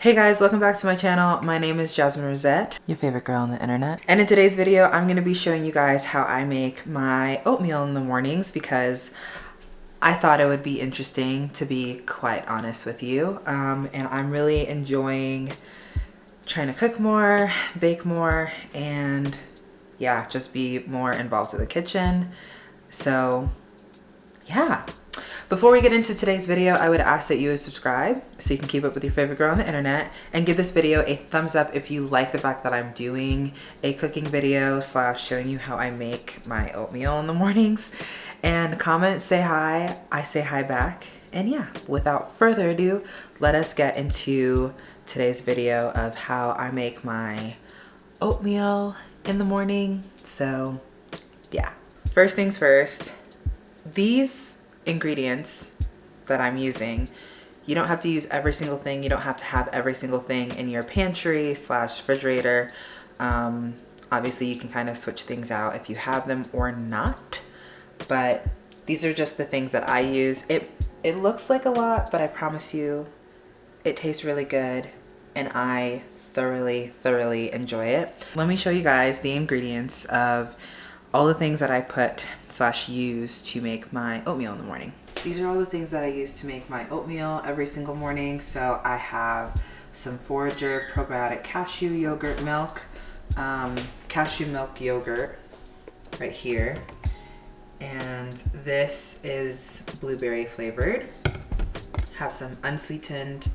Hey guys, welcome back to my channel. My name is Jasmine Rosette, Your favorite girl on the internet. and in today's video, I'm gonna be showing you guys how I make my oatmeal in the mornings because I thought it would be interesting to be quite honest with you. Um, and I'm really enjoying trying to cook more, bake more, and yeah, just be more involved in the kitchen. So yeah. Before we get into today's video, I would ask that you would subscribe so you can keep up with your favorite girl on the internet and give this video a thumbs up if you like the fact that I'm doing a cooking video slash showing you how I make my oatmeal in the mornings. And comment, say hi, I say hi back. And yeah, without further ado, let us get into today's video of how I make my oatmeal in the morning. So yeah, first things first, these ingredients that I'm using, you don't have to use every single thing. You don't have to have every single thing in your pantry slash refrigerator. Um, obviously you can kind of switch things out if you have them or not, but these are just the things that I use. It, it looks like a lot, but I promise you it tastes really good and I thoroughly, thoroughly enjoy it. Let me show you guys the ingredients of all the things that I put slash use to make my oatmeal in the morning. These are all the things that I use to make my oatmeal every single morning. So I have some Forager probiotic cashew yogurt milk, um, cashew milk yogurt right here. And this is blueberry flavored. Have some unsweetened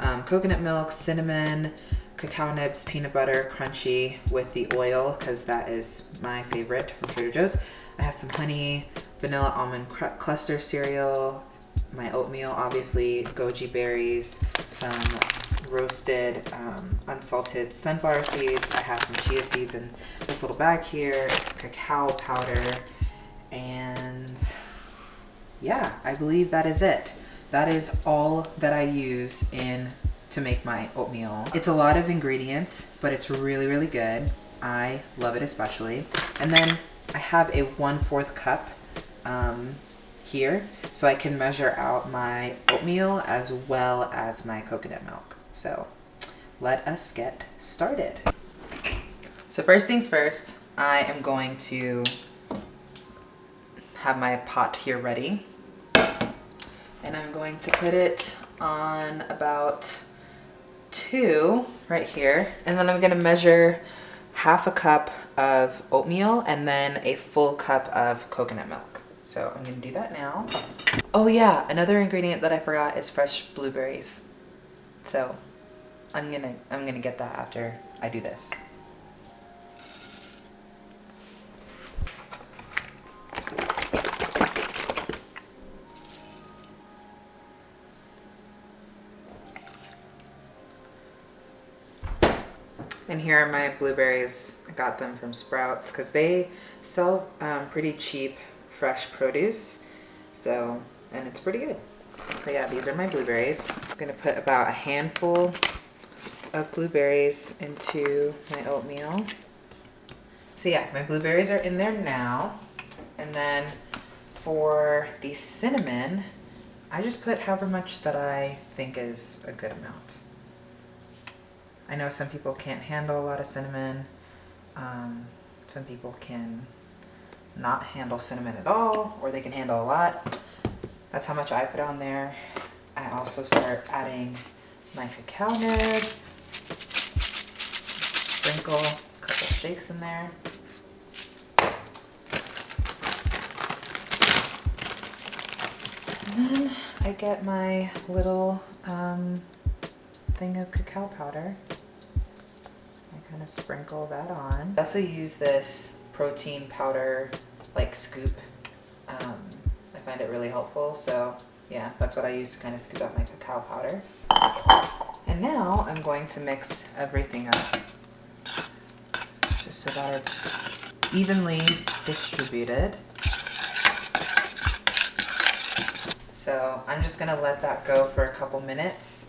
um, coconut milk, cinnamon, cacao nibs, peanut butter, crunchy with the oil because that is my favorite from Trader Joe's. I have some honey, vanilla almond cluster cereal, my oatmeal, obviously, goji berries, some roasted um, unsalted sunflower seeds. I have some chia seeds in this little bag here, cacao powder, and yeah, I believe that is it. That is all that I use in to make my oatmeal. It's a lot of ingredients, but it's really, really good. I love it especially. And then I have a 1 4th cup um, here, so I can measure out my oatmeal as well as my coconut milk. So let us get started. So first things first, I am going to have my pot here ready. And I'm going to put it on about two right here. And then I'm gonna measure half a cup of oatmeal and then a full cup of coconut milk. So I'm gonna do that now. Oh yeah, another ingredient that I forgot is fresh blueberries. So I'm gonna, I'm gonna get that after I do this. Here are my blueberries. I got them from Sprouts because they sell um, pretty cheap fresh produce. So, and it's pretty good. But yeah, these are my blueberries. I'm gonna put about a handful of blueberries into my oatmeal. So yeah, my blueberries are in there now. And then for the cinnamon, I just put however much that I think is a good amount. I know some people can't handle a lot of cinnamon. Um, some people can not handle cinnamon at all, or they can handle a lot. That's how much I put on there. I also start adding my cacao nibs. Sprinkle a couple shakes in there. And then I get my little um, thing of cacao powder kind of sprinkle that on. I also use this protein powder like scoop. Um, I find it really helpful. So yeah, that's what I use to kind of scoop out my cacao powder. And now I'm going to mix everything up just so that it's evenly distributed. So I'm just gonna let that go for a couple minutes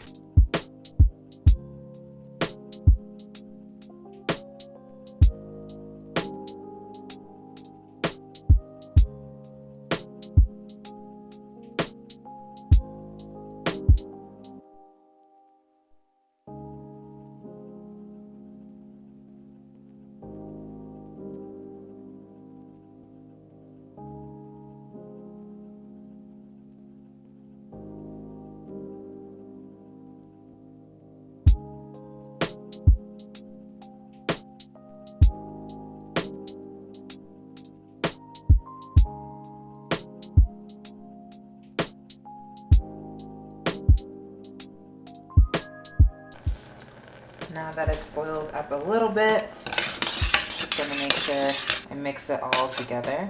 now that it's boiled up a little bit, just gonna make sure I mix it all together.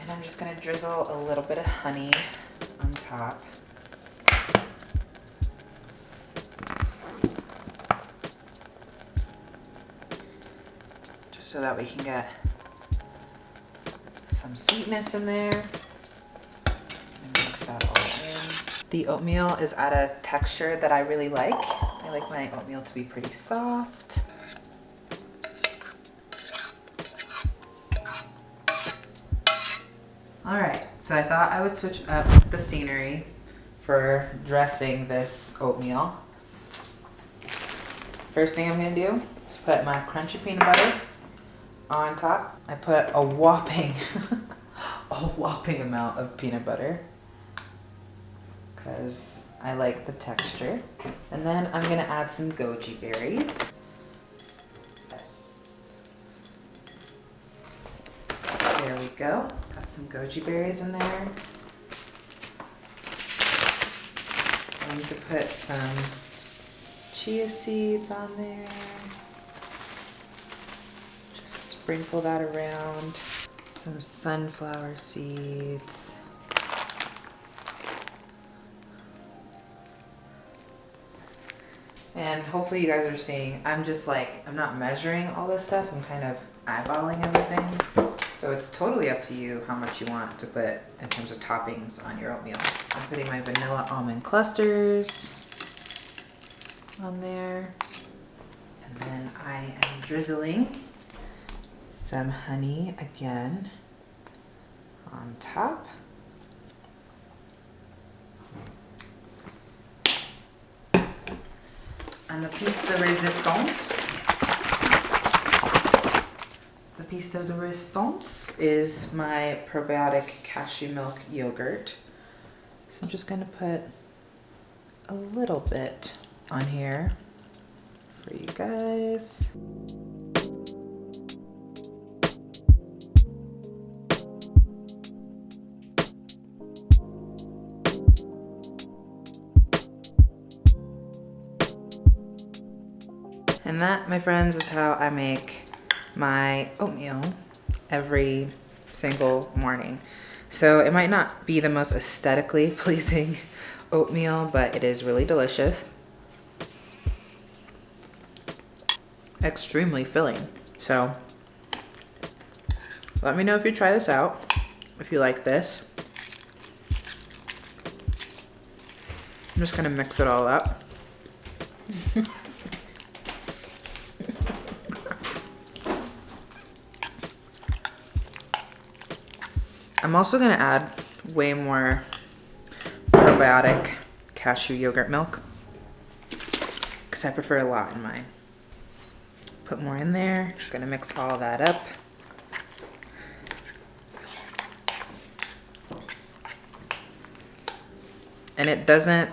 And I'm just gonna drizzle a little bit of honey on top. Just so that we can get some sweetness in there. And mix that all. The oatmeal is at a texture that I really like. I like my oatmeal to be pretty soft. All right, so I thought I would switch up the scenery for dressing this oatmeal. First thing I'm gonna do is put my crunchy peanut butter on top. I put a whopping, a whopping amount of peanut butter because I like the texture. And then I'm gonna add some goji berries. There we go. Got some goji berries in there. I'm going to put some chia seeds on there. Just sprinkle that around. Some sunflower seeds. And hopefully you guys are seeing, I'm just like, I'm not measuring all this stuff. I'm kind of eyeballing everything. So it's totally up to you how much you want to put in terms of toppings on your oatmeal. I'm putting my vanilla almond clusters on there. And then I am drizzling some honey again on top. The piece de resistance the piece de resistance is my probiotic cashew milk yogurt. So I'm just gonna put a little bit on here for you guys. And that, my friends, is how I make my oatmeal every single morning. So it might not be the most aesthetically pleasing oatmeal, but it is really delicious. Extremely filling. So let me know if you try this out, if you like this. I'm just gonna mix it all up. I'm also gonna add way more probiotic cashew yogurt milk because I prefer a lot in mine. Put more in there, gonna mix all that up. And it doesn't,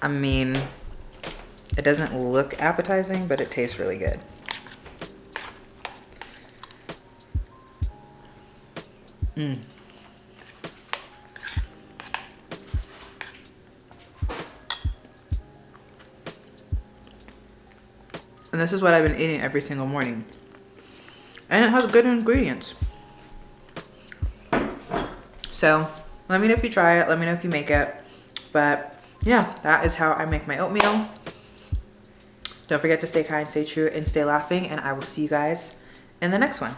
I mean, it doesn't look appetizing, but it tastes really good. Mm. And this is what I've been eating every single morning. And it has good ingredients. So let me know if you try it. Let me know if you make it. But yeah, that is how I make my oatmeal. Don't forget to stay kind, stay true, and stay laughing. And I will see you guys in the next one.